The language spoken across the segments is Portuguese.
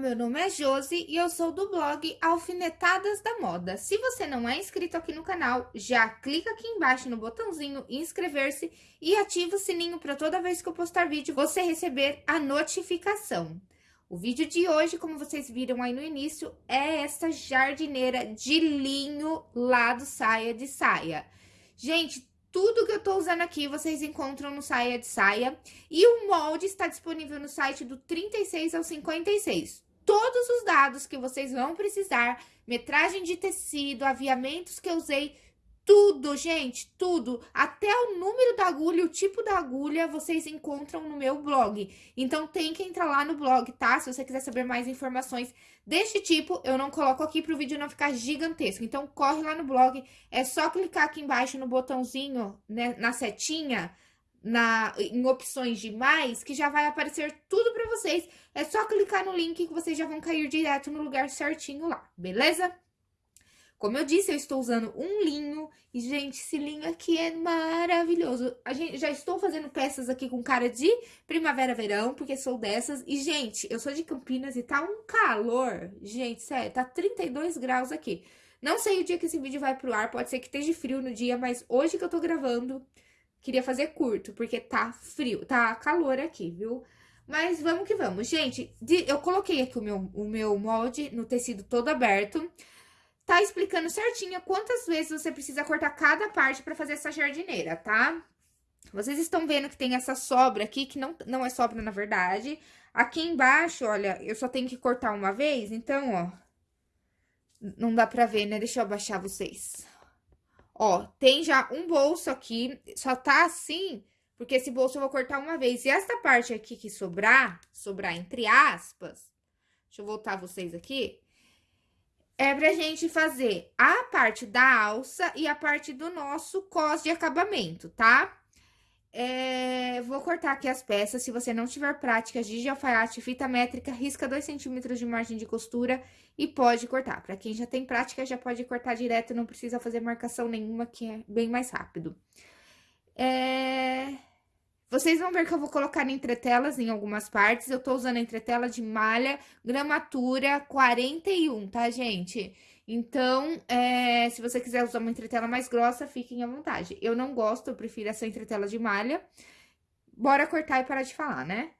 meu nome é Josi e eu sou do blog Alfinetadas da Moda. Se você não é inscrito aqui no canal, já clica aqui embaixo no botãozinho inscrever-se e ativa o sininho para toda vez que eu postar vídeo você receber a notificação. O vídeo de hoje, como vocês viram aí no início, é essa jardineira de linho lá do Saia de Saia. Gente, tudo que eu tô usando aqui vocês encontram no Saia de Saia. E o molde está disponível no site do 36 ao 56. Todos os dados que vocês vão precisar, metragem de tecido, aviamentos que eu usei, tudo, gente, tudo, até o número da agulha, o tipo da agulha, vocês encontram no meu blog. Então, tem que entrar lá no blog, tá? Se você quiser saber mais informações deste tipo, eu não coloco aqui para o vídeo não ficar gigantesco. Então, corre lá no blog, é só clicar aqui embaixo no botãozinho, né, na setinha, na, em opções de mais, que já vai aparecer tudo para vocês. É só clicar no link que vocês já vão cair direto no lugar certinho lá, beleza? Como eu disse, eu estou usando um linho. E, gente, esse linho aqui é maravilhoso. A gente, já estou fazendo peças aqui com cara de primavera-verão, porque sou dessas. E, gente, eu sou de Campinas e tá um calor. Gente, sério, tá 32 graus aqui. Não sei o dia que esse vídeo vai pro ar, pode ser que esteja frio no dia, mas hoje que eu tô gravando, queria fazer curto, porque tá frio, tá calor aqui, viu? Mas vamos que vamos. Gente, eu coloquei aqui o meu, o meu molde no tecido todo aberto tá explicando certinho quantas vezes você precisa cortar cada parte para fazer essa jardineira, tá? Vocês estão vendo que tem essa sobra aqui, que não, não é sobra na verdade. Aqui embaixo, olha, eu só tenho que cortar uma vez, então, ó. Não dá pra ver, né? Deixa eu abaixar vocês. Ó, tem já um bolso aqui, só tá assim, porque esse bolso eu vou cortar uma vez. E essa parte aqui que sobrar, sobrar entre aspas, deixa eu voltar vocês aqui, é pra gente fazer a parte da alça e a parte do nosso cos de acabamento, tá? É, vou cortar aqui as peças, se você não tiver prática de alfaiate, fita métrica, risca 2 centímetros de margem de costura e pode cortar. Pra quem já tem prática, já pode cortar direto, não precisa fazer marcação nenhuma, que é bem mais rápido. É... Vocês vão ver que eu vou colocar entretelas em algumas partes. Eu tô usando entretela de malha, gramatura 41, tá, gente? Então, é, se você quiser usar uma entretela mais grossa, fiquem à vontade. Eu não gosto, eu prefiro essa entretela de malha. Bora cortar e parar de falar, né?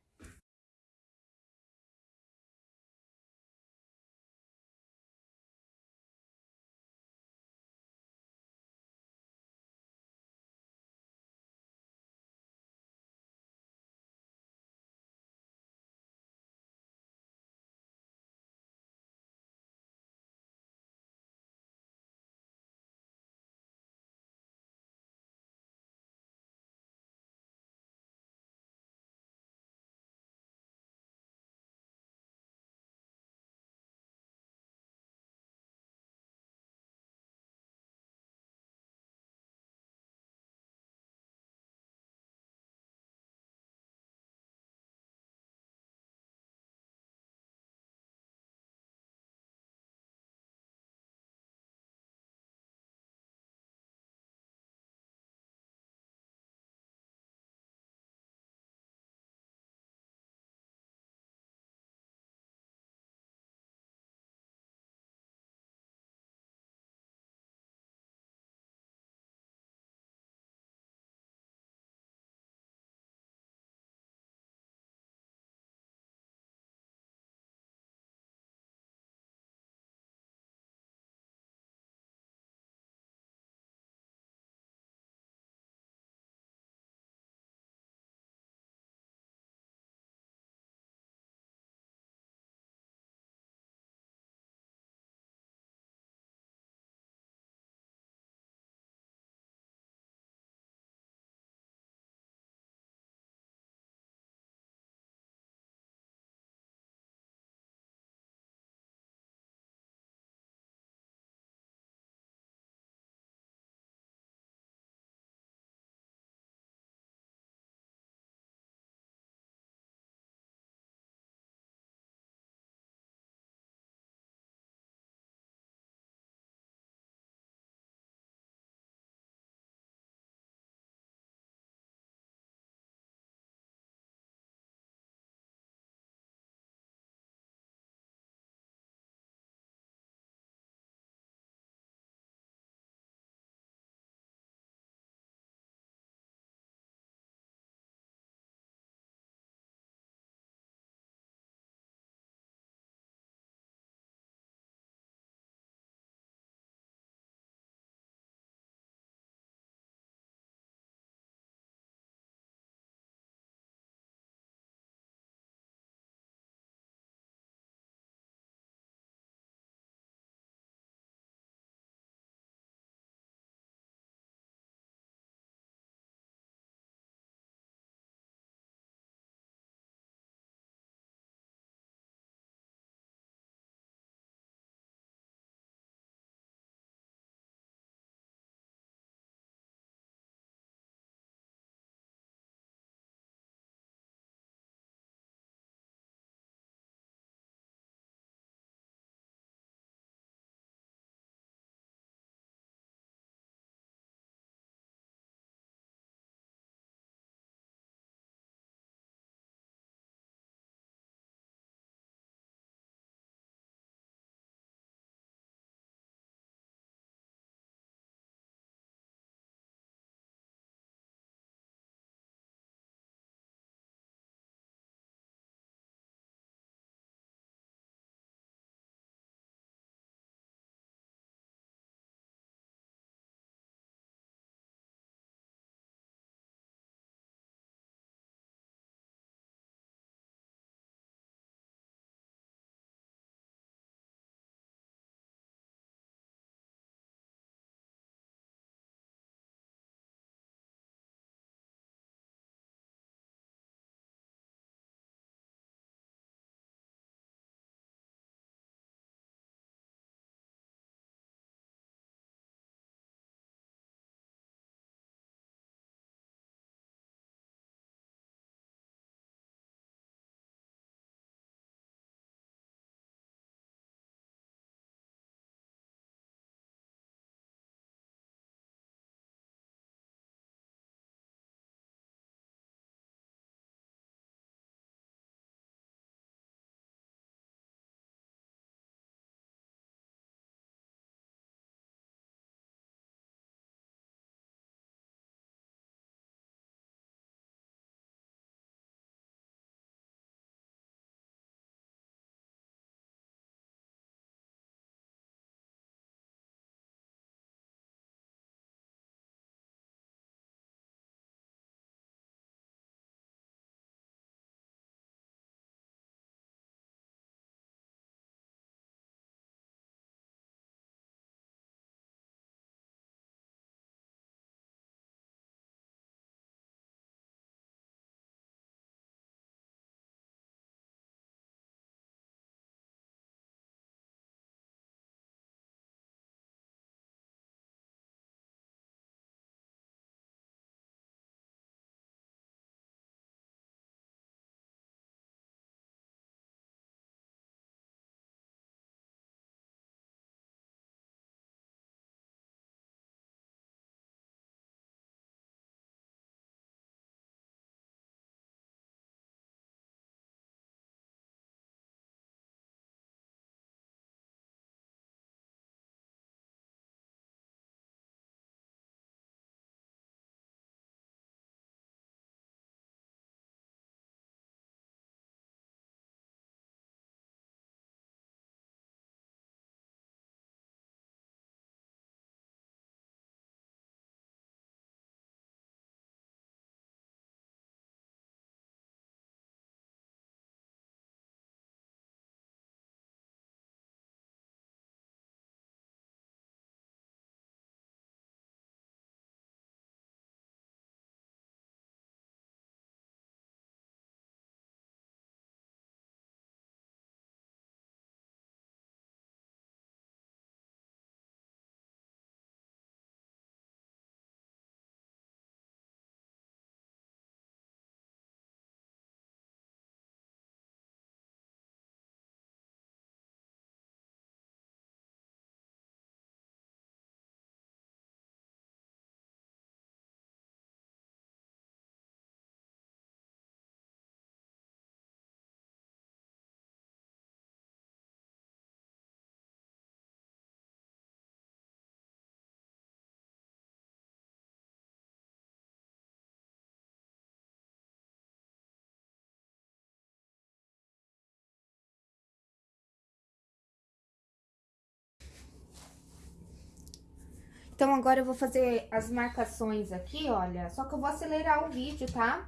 Então, agora eu vou fazer as marcações aqui, olha. Só que eu vou acelerar o vídeo, tá?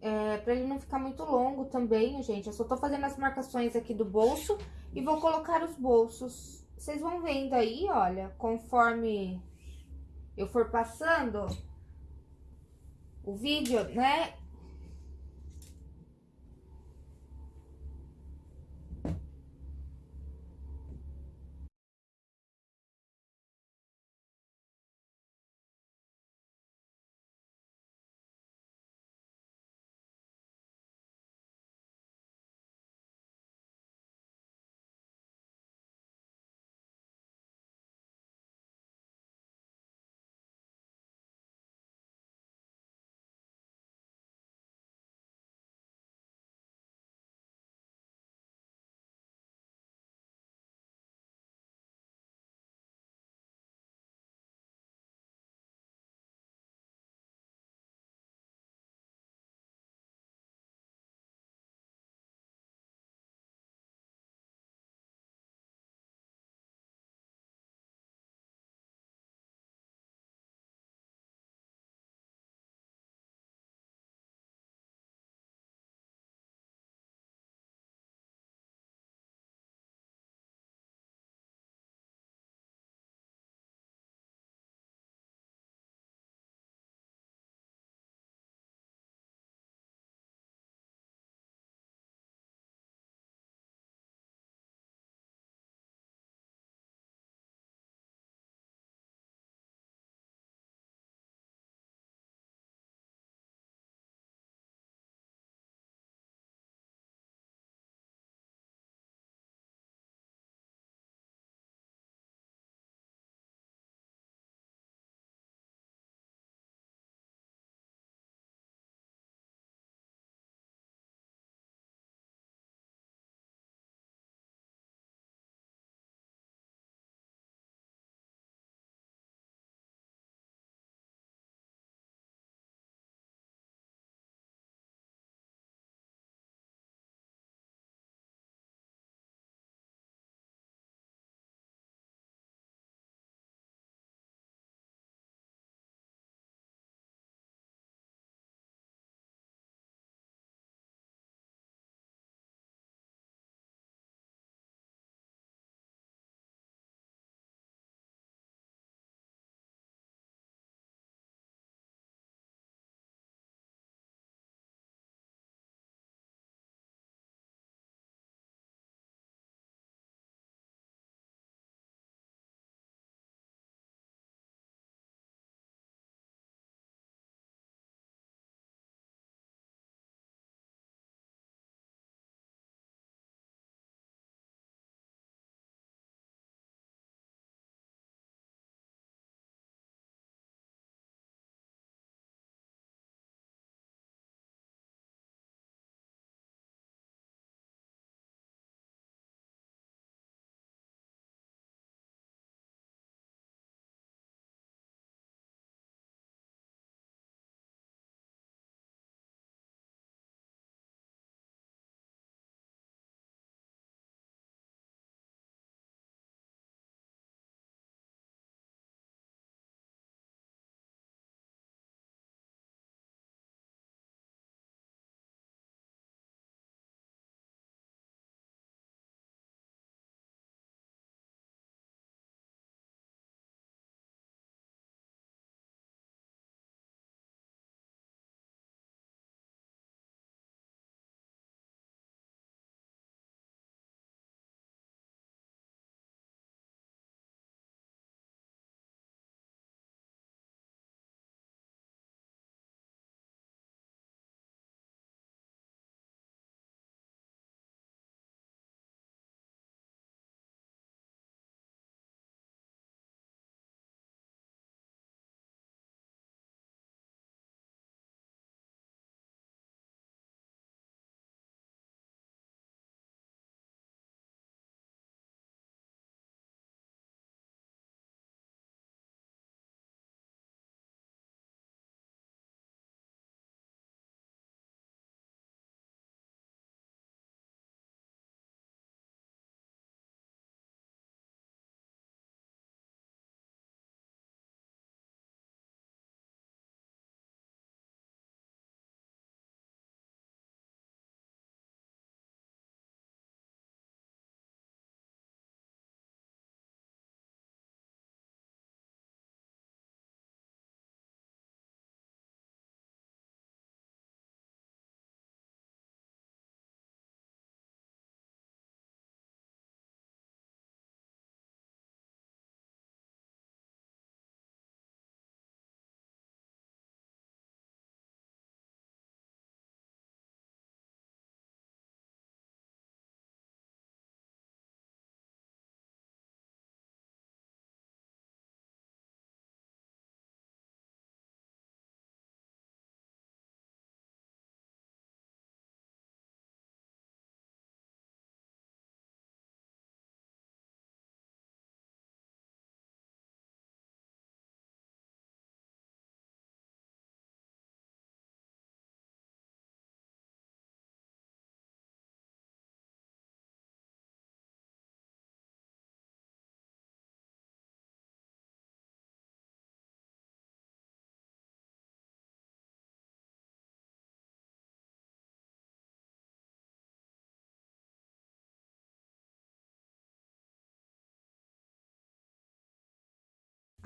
É, pra ele não ficar muito longo também, gente. Eu só tô fazendo as marcações aqui do bolso e vou colocar os bolsos. Vocês vão vendo aí, olha, conforme eu for passando o vídeo, né?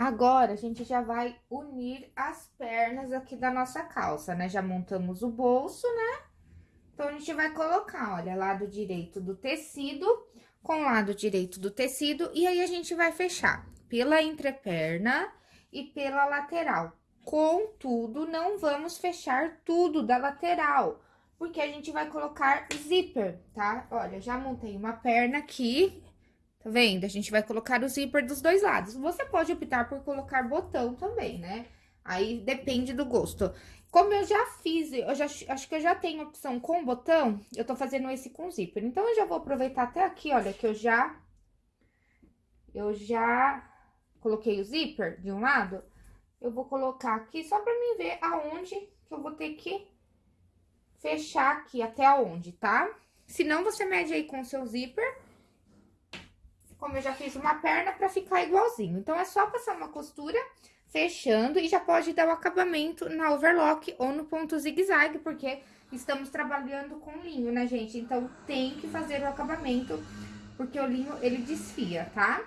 Agora, a gente já vai unir as pernas aqui da nossa calça, né? Já montamos o bolso, né? Então, a gente vai colocar, olha, lado direito do tecido com lado direito do tecido, e aí a gente vai fechar pela entreperna e pela lateral. Contudo, não vamos fechar tudo da lateral, porque a gente vai colocar zíper, tá? Olha, já montei uma perna aqui, tá vendo? A gente vai colocar o zíper dos dois lados. Você pode optar por colocar botão também, né? Aí depende do gosto. Como eu já fiz, eu já, acho que eu já tenho opção com botão, eu tô fazendo esse com zíper. Então, eu já vou aproveitar até aqui, olha, que eu já... Eu já coloquei o zíper de um lado. Eu vou colocar aqui só pra mim ver aonde que eu vou ter que fechar aqui, até aonde, tá? Se não, você mede aí com o seu zíper como eu já fiz uma perna pra ficar igualzinho. Então, é só passar uma costura fechando e já pode dar o acabamento na overlock ou no ponto zigue-zague, porque estamos trabalhando com linho, né, gente? Então, tem que fazer o acabamento, porque o linho, ele desfia, tá?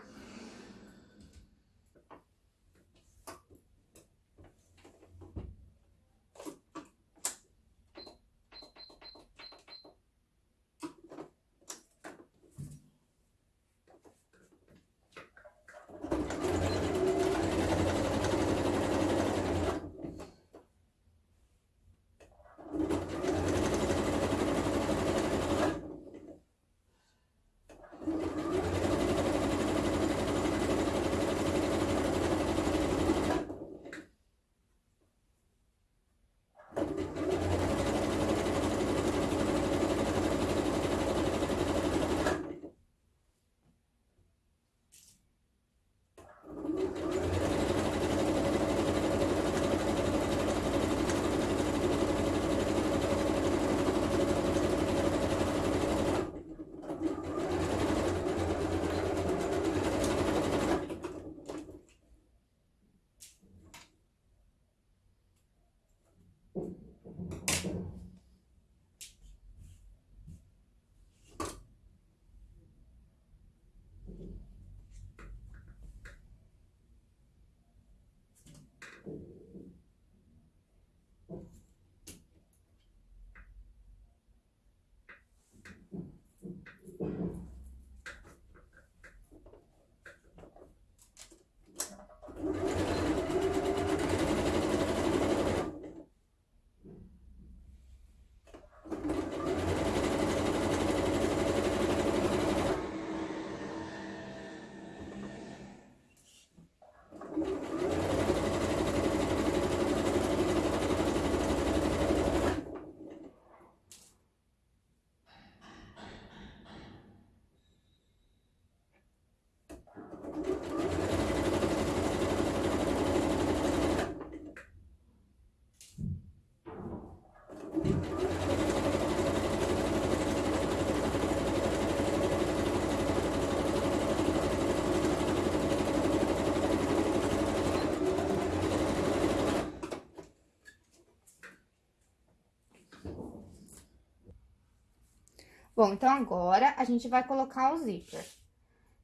Bom, então agora a gente vai colocar o zíper.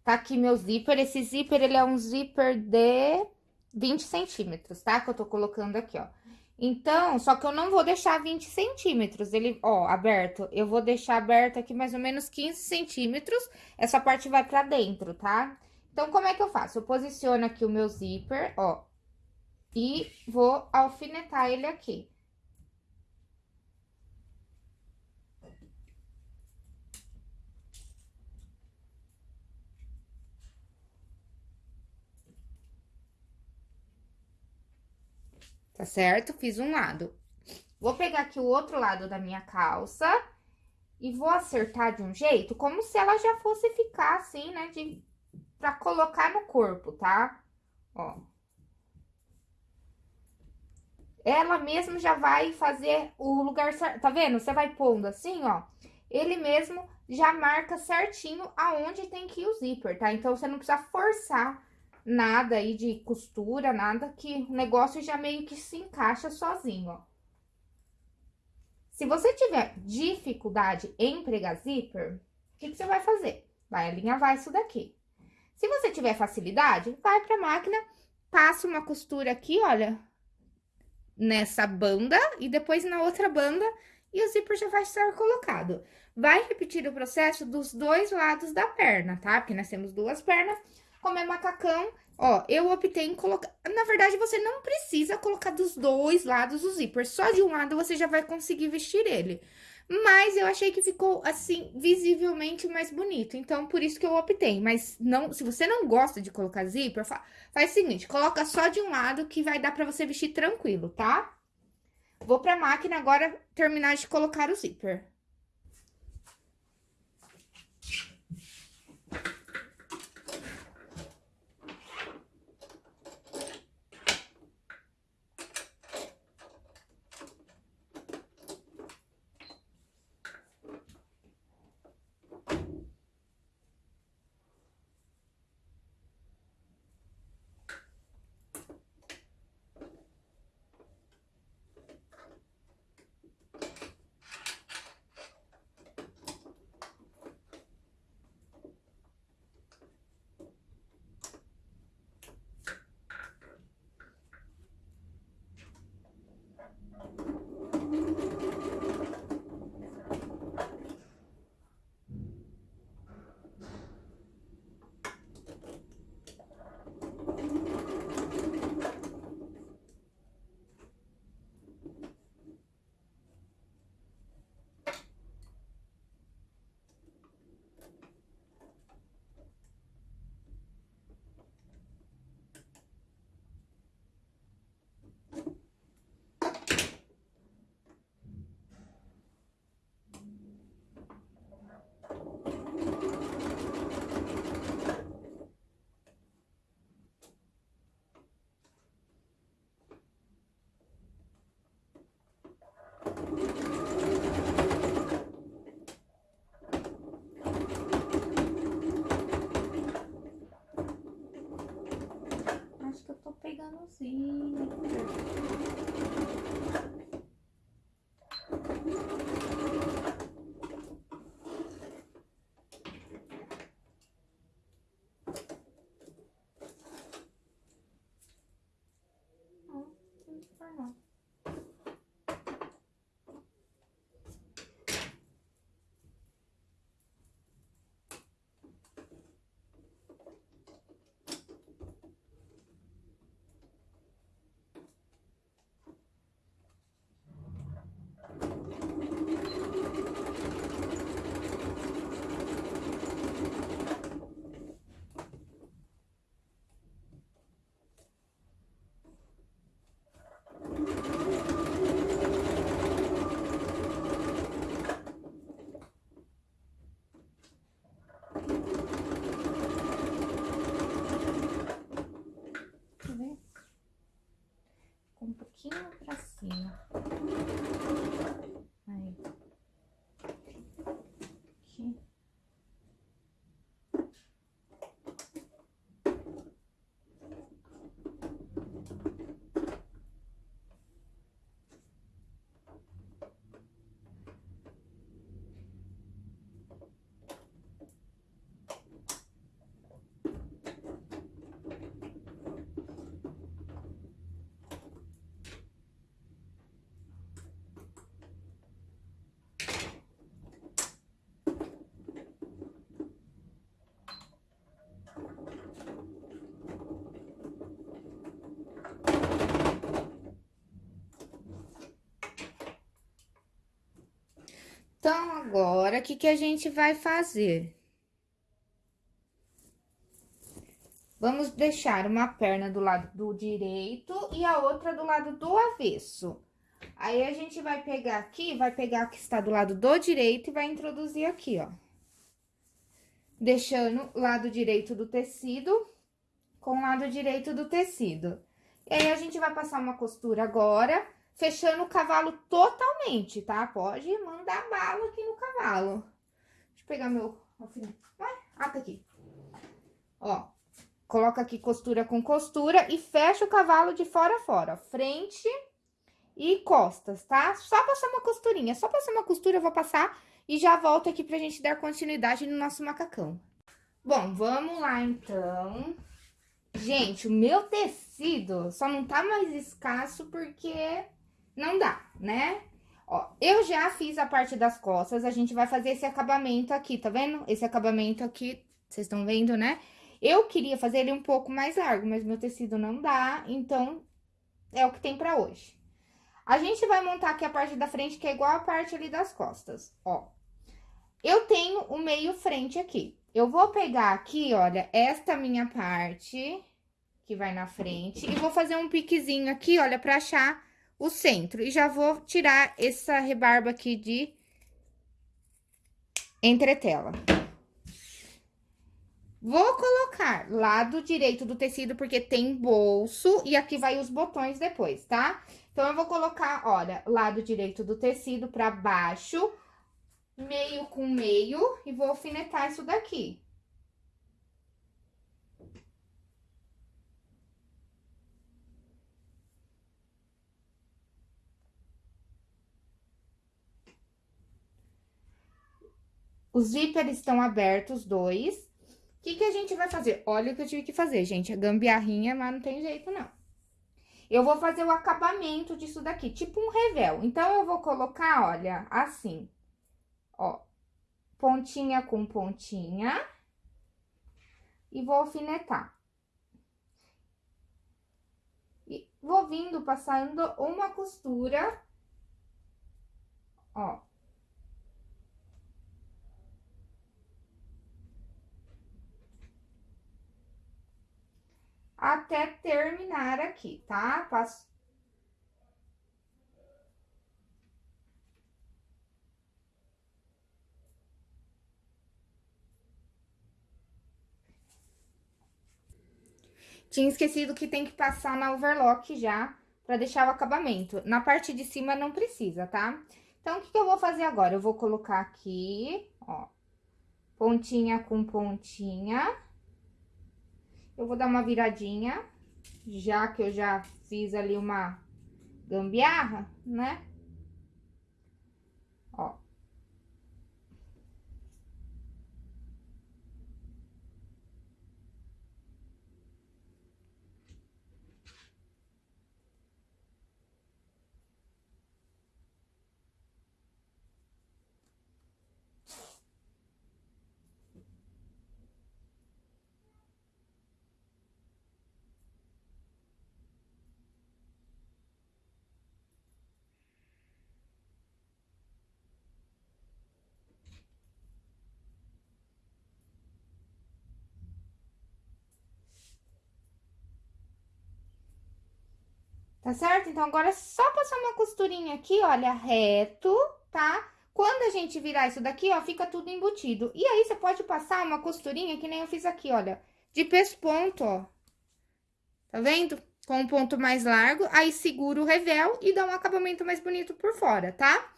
Tá aqui meu zíper, esse zíper, ele é um zíper de 20 centímetros, tá? Que eu tô colocando aqui, ó. Então, só que eu não vou deixar 20 centímetros, ele, ó, aberto. Eu vou deixar aberto aqui mais ou menos 15 centímetros, essa parte vai pra dentro, tá? Então, como é que eu faço? Eu posiciono aqui o meu zíper, ó, e vou alfinetar ele aqui. Tá certo? Fiz um lado. Vou pegar aqui o outro lado da minha calça e vou acertar de um jeito como se ela já fosse ficar assim, né, de, pra colocar no corpo, tá? Ó. Ela mesmo já vai fazer o lugar certo, tá vendo? Você vai pondo assim, ó, ele mesmo já marca certinho aonde tem que ir o zíper, tá? Então, você não precisa forçar nada aí de costura, nada que o negócio já meio que se encaixa sozinho, ó. Se você tiver dificuldade em pregar zíper, o que, que você vai fazer? Vai alinhavar isso daqui. Se você tiver facilidade, vai pra máquina passo uma costura aqui, olha, nessa banda e depois na outra banda e o zíper já vai estar colocado. Vai repetir o processo dos dois lados da perna, tá? Porque nós temos duas pernas. Como é macacão, ó, eu optei em colocar... Na verdade, você não precisa colocar dos dois lados o zíper. Só de um lado você já vai conseguir vestir ele. Mas eu achei que ficou, assim, visivelmente mais bonito. Então, por isso que eu optei. Mas não, se você não gosta de colocar zíper, faz o seguinte, coloca só de um lado que vai dar pra você vestir tranquilo, tá? Vou pra máquina agora terminar de colocar o zíper. sí. Então, agora, o que, que a gente vai fazer? Vamos deixar uma perna do lado do direito e a outra do lado do avesso. Aí, a gente vai pegar aqui, vai pegar o que está do lado do direito e vai introduzir aqui, ó. Deixando o lado direito do tecido com o lado direito do tecido. E aí, a gente vai passar uma costura agora fechando o cavalo totalmente, tá? Pode mandar bala aqui no cavalo. Deixa eu pegar meu alfinete. Vai, ah, aqui. Ó, coloca aqui costura com costura e fecha o cavalo de fora a fora. Frente e costas, tá? Só passar uma costurinha, só passar uma costura, eu vou passar e já volto aqui pra gente dar continuidade no nosso macacão. Bom, vamos lá, então. Gente, o meu tecido só não tá mais escasso porque não dá, né? Ó, eu já fiz a parte das costas, a gente vai fazer esse acabamento aqui, tá vendo? Esse acabamento aqui, vocês estão vendo, né? Eu queria fazer ele um pouco mais largo, mas meu tecido não dá, então é o que tem pra hoje. A gente vai montar aqui a parte da frente, que é igual a parte ali das costas, ó. Eu tenho o meio frente aqui. Eu vou pegar aqui, olha, esta minha parte, que vai na frente, e vou fazer um piquezinho aqui, olha, pra achar o centro. E já vou tirar essa rebarba aqui de entretela. Vou colocar lado direito do tecido, porque tem bolso, e aqui vai os botões depois, tá? Então, eu vou colocar, olha, lado direito do tecido pra baixo, meio com meio, e vou alfinetar isso daqui. Os zíperes estão abertos, dois. O que, que a gente vai fazer? Olha o que eu tive que fazer, gente. É gambiarrinha, mas não tem jeito, não. Eu vou fazer o acabamento disso daqui, tipo um revel. Então, eu vou colocar, olha, assim. Ó, pontinha com pontinha. E vou alfinetar. E vou vindo passando uma costura. Ó. até terminar aqui, tá? Passo... Tinha esquecido que tem que passar na overlock já, pra deixar o acabamento. Na parte de cima não precisa, tá? Então, o que, que eu vou fazer agora? Eu vou colocar aqui, ó, pontinha com pontinha. Eu vou dar uma viradinha, já que eu já fiz ali uma gambiarra, né? Tá certo? Então, agora é só passar uma costurinha aqui, olha, reto, tá? Quando a gente virar isso daqui, ó, fica tudo embutido. E aí, você pode passar uma costurinha, que nem eu fiz aqui, olha, de pesponto, ó. Tá vendo? Com um ponto mais largo, aí segura o revel e dá um acabamento mais bonito por fora, tá?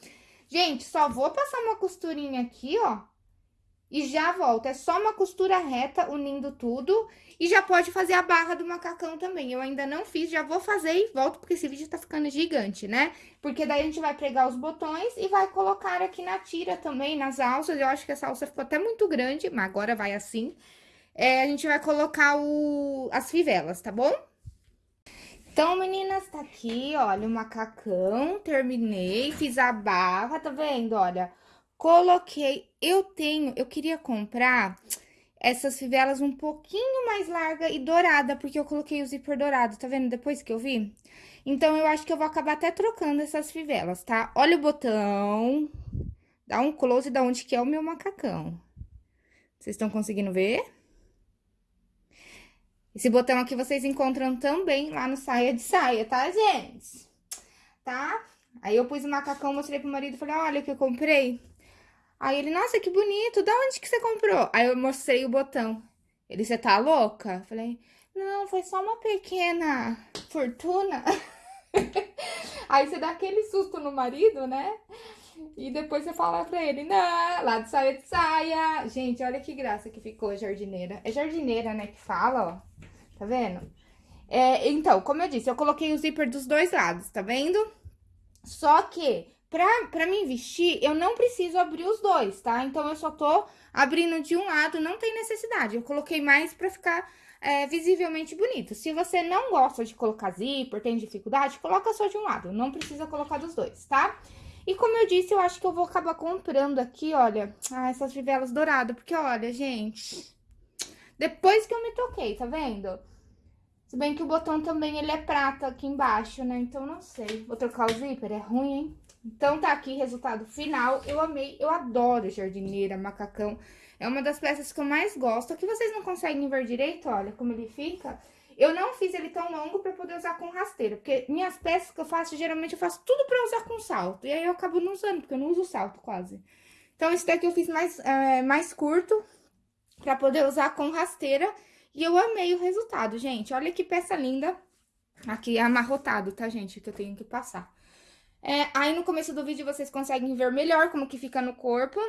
Gente, só vou passar uma costurinha aqui, ó, e já volto. É só uma costura reta unindo tudo e já pode fazer a barra do macacão também. Eu ainda não fiz, já vou fazer e volto porque esse vídeo tá ficando gigante, né? Porque daí a gente vai pregar os botões e vai colocar aqui na tira também, nas alças. Eu acho que essa alça ficou até muito grande, mas agora vai assim. É, a gente vai colocar o, as fivelas, tá bom? Então, meninas, tá aqui, olha, o macacão, terminei, fiz a barra, tá vendo? Olha, Coloquei, eu tenho, eu queria comprar essas fivelas um pouquinho mais larga e dourada, porque eu coloquei o zíper dourado, tá vendo? Depois que eu vi. Então, eu acho que eu vou acabar até trocando essas fivelas, tá? Olha o botão, dá um close da onde que é o meu macacão. Vocês estão conseguindo ver? Esse botão aqui vocês encontram também lá no Saia de Saia, tá, gente? Tá? Aí eu pus o macacão, mostrei pro marido, falei, olha o que eu comprei. Aí ele, nossa, que bonito, da onde que você comprou? Aí eu mostrei o botão. Ele, você tá louca? Falei, não, foi só uma pequena fortuna. Aí você dá aquele susto no marido, né? E depois você fala pra ele, não, lá de saia de saia. Gente, olha que graça que ficou a jardineira. É jardineira, né, que fala, ó. Tá vendo? É, então, como eu disse, eu coloquei o zíper dos dois lados, tá vendo? Só que Pra, pra mim vestir, eu não preciso abrir os dois, tá? Então, eu só tô abrindo de um lado, não tem necessidade. Eu coloquei mais pra ficar é, visivelmente bonito. Se você não gosta de colocar zíper, tem dificuldade, coloca só de um lado, não precisa colocar dos dois, tá? E como eu disse, eu acho que eu vou acabar comprando aqui, olha, ah, essas fivelas douradas, porque olha, gente, depois que eu me toquei, tá vendo? Se bem que o botão também, ele é prata aqui embaixo, né? Então, não sei. Vou trocar o zíper, é ruim, hein? Então, tá aqui, resultado final. Eu amei, eu adoro jardineira, macacão. É uma das peças que eu mais gosto. Aqui vocês não conseguem ver direito, olha como ele fica. Eu não fiz ele tão longo pra poder usar com rasteira, porque minhas peças que eu faço, geralmente eu faço tudo pra usar com salto. E aí eu acabo não usando, porque eu não uso salto quase. Então, esse daqui eu fiz mais, é, mais curto, pra poder usar com rasteira. E eu amei o resultado, gente. Olha que peça linda. Aqui amarrotado, tá, gente? Que eu tenho que passar. É, aí no começo do vídeo vocês conseguem ver melhor como que fica no corpo.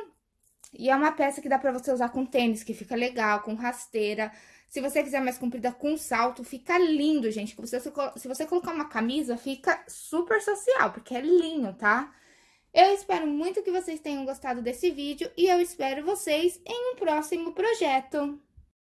E é uma peça que dá pra você usar com tênis, que fica legal, com rasteira. Se você quiser mais comprida com salto, fica lindo, gente. Se você, se você colocar uma camisa, fica super social, porque é linho, tá? Eu espero muito que vocês tenham gostado desse vídeo e eu espero vocês em um próximo projeto.